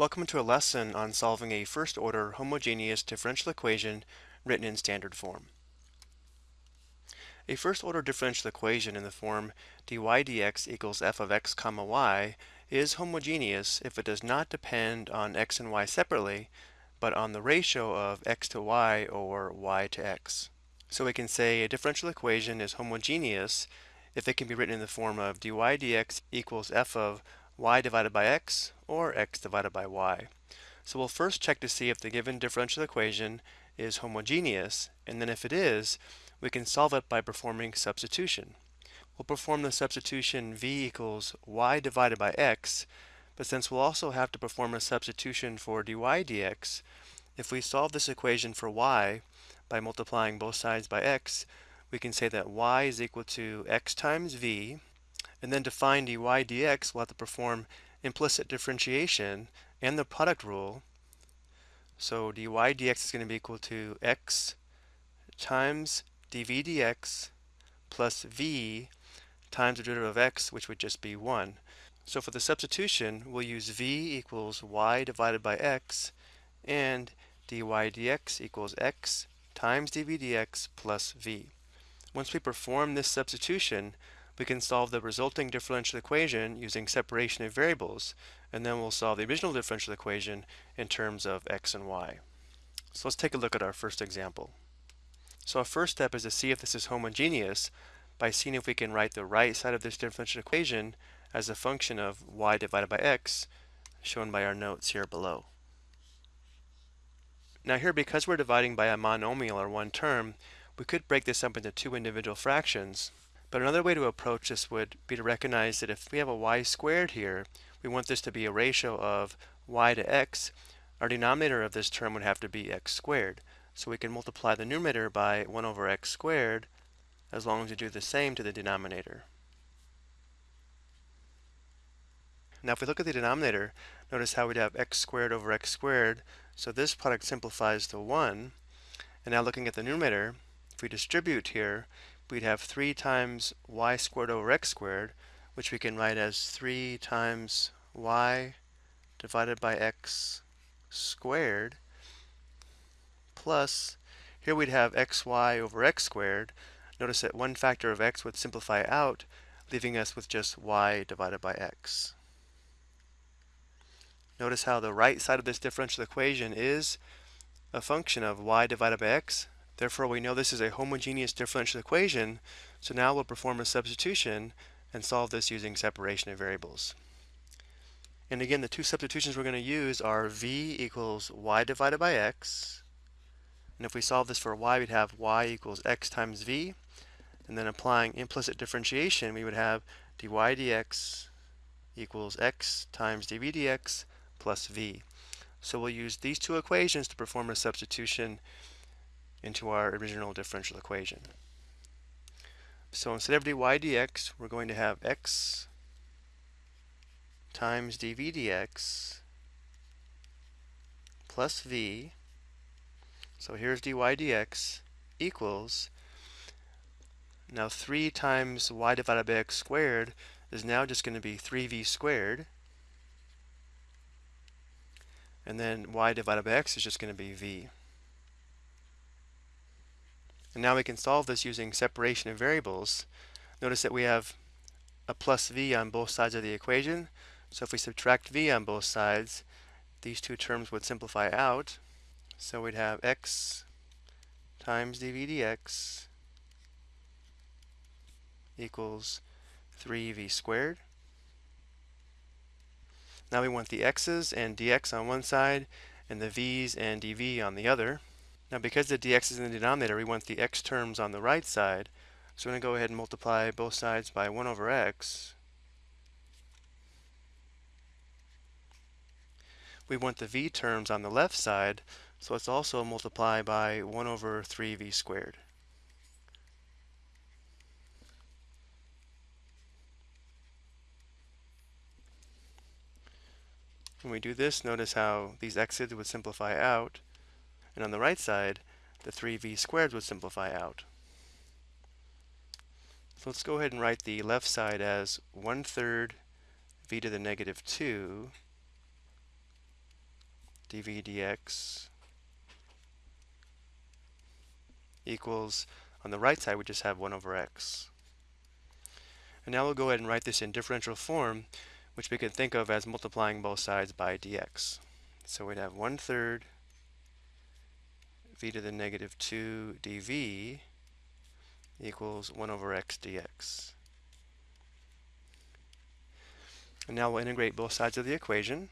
Welcome to a lesson on solving a first-order homogeneous differential equation written in standard form. A first-order differential equation in the form dy dx equals f of x comma y is homogeneous if it does not depend on x and y separately, but on the ratio of x to y or y to x. So we can say a differential equation is homogeneous if it can be written in the form of dy dx equals f of y divided by x or x divided by y. So we'll first check to see if the given differential equation is homogeneous, and then if it is, we can solve it by performing substitution. We'll perform the substitution v equals y divided by x, but since we'll also have to perform a substitution for dy dx, if we solve this equation for y by multiplying both sides by x, we can say that y is equal to x times v and then to find dy dx, we'll have to perform implicit differentiation and the product rule. So dy dx is going to be equal to x times dv dx plus v times the derivative of x, which would just be 1. So for the substitution, we'll use v equals y divided by x and dy dx equals x times dv dx plus v. Once we perform this substitution, we can solve the resulting differential equation using separation of variables, and then we'll solve the original differential equation in terms of x and y. So let's take a look at our first example. So our first step is to see if this is homogeneous by seeing if we can write the right side of this differential equation as a function of y divided by x, shown by our notes here below. Now here, because we're dividing by a monomial or one term, we could break this up into two individual fractions, but another way to approach this would be to recognize that if we have a y squared here, we want this to be a ratio of y to x, our denominator of this term would have to be x squared. So we can multiply the numerator by 1 over x squared as long as we do the same to the denominator. Now if we look at the denominator, notice how we'd have x squared over x squared. So this product simplifies to 1. And now looking at the numerator, if we distribute here, we'd have 3 times y squared over x squared, which we can write as 3 times y divided by x squared, plus, here we'd have xy over x squared. Notice that one factor of x would simplify out, leaving us with just y divided by x. Notice how the right side of this differential equation is a function of y divided by x, Therefore, we know this is a homogeneous differential equation, so now we'll perform a substitution and solve this using separation of variables. And again, the two substitutions we're going to use are v equals y divided by x. And if we solve this for y, we'd have y equals x times v. And then applying implicit differentiation, we would have dy dx equals x times dv dx plus v. So we'll use these two equations to perform a substitution into our original differential equation. So instead of dy dx, we're going to have x times dv dx plus v. So here's dy dx equals, now 3 times y divided by x squared is now just going to be 3v squared. And then y divided by x is just going to be v. And now we can solve this using separation of variables. Notice that we have a plus v on both sides of the equation. So if we subtract v on both sides, these two terms would simplify out. So we'd have x times dv dx equals 3v squared. Now we want the x's and dx on one side and the v's and dv on the other. Now because the dx is in the denominator, we want the x terms on the right side. So we're going to go ahead and multiply both sides by 1 over x. We want the v terms on the left side, so let's also multiply by 1 over 3v squared. When we do this, notice how these x's would simplify out. And on the right side, the 3v squared would simplify out. So let's go ahead and write the left side as 1 third v to the negative 2 dv dx equals, on the right side we just have 1 over x. And now we'll go ahead and write this in differential form, which we can think of as multiplying both sides by dx. So we'd have 1 third v to the negative 2 dv equals 1 over x dx. And now we'll integrate both sides of the equation.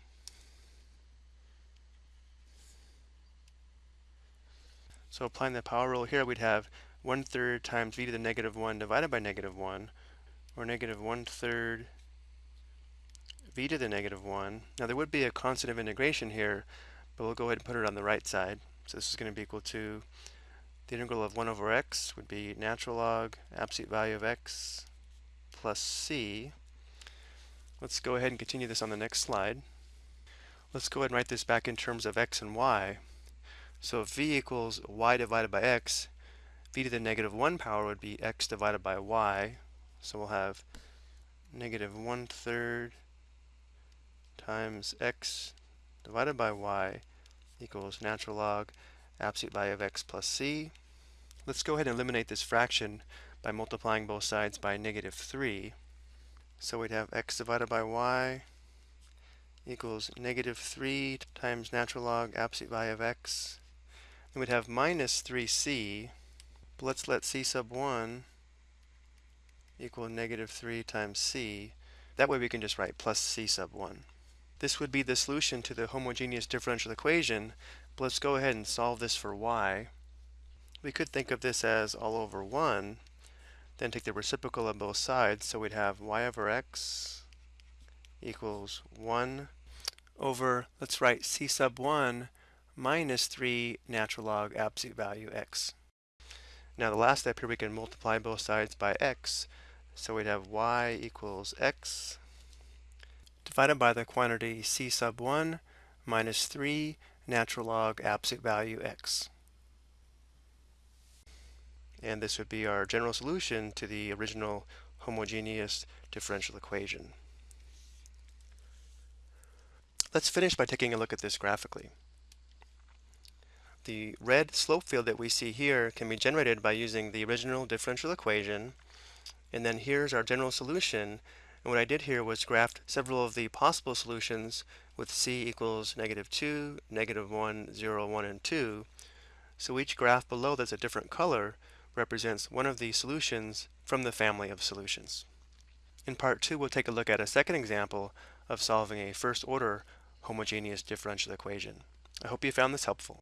So applying the power rule here, we'd have 1 third times v to the negative 1 divided by negative 1, or negative 1 third v to the negative 1. Now there would be a constant of integration here, but we'll go ahead and put it on the right side. So this is going to be equal to the integral of 1 over x would be natural log absolute value of x plus c. Let's go ahead and continue this on the next slide. Let's go ahead and write this back in terms of x and y. So if v equals y divided by x, v to the negative 1 power would be x divided by y. So we'll have negative 1 third times x divided by y equals natural log absolute value of x plus c. Let's go ahead and eliminate this fraction by multiplying both sides by negative 3. So we'd have x divided by y equals negative 3 times natural log absolute value of x. And we'd have minus 3c. But let's let c sub 1 equal negative 3 times c. That way we can just write plus c sub 1. This would be the solution to the homogeneous differential equation, but let's go ahead and solve this for y. We could think of this as all over 1, then take the reciprocal of both sides, so we'd have y over x equals 1 over, let's write c sub 1 minus 3 natural log absolute value x. Now the last step here we can multiply both sides by x, so we'd have y equals x divided by the quantity c sub 1 minus 3 natural log absolute value x. And this would be our general solution to the original homogeneous differential equation. Let's finish by taking a look at this graphically. The red slope field that we see here can be generated by using the original differential equation and then here's our general solution and what I did here was graph several of the possible solutions with c equals negative 2, negative 1, 0, 1, and 2. So each graph below that's a different color represents one of the solutions from the family of solutions. In part 2 we'll take a look at a second example of solving a first order homogeneous differential equation. I hope you found this helpful.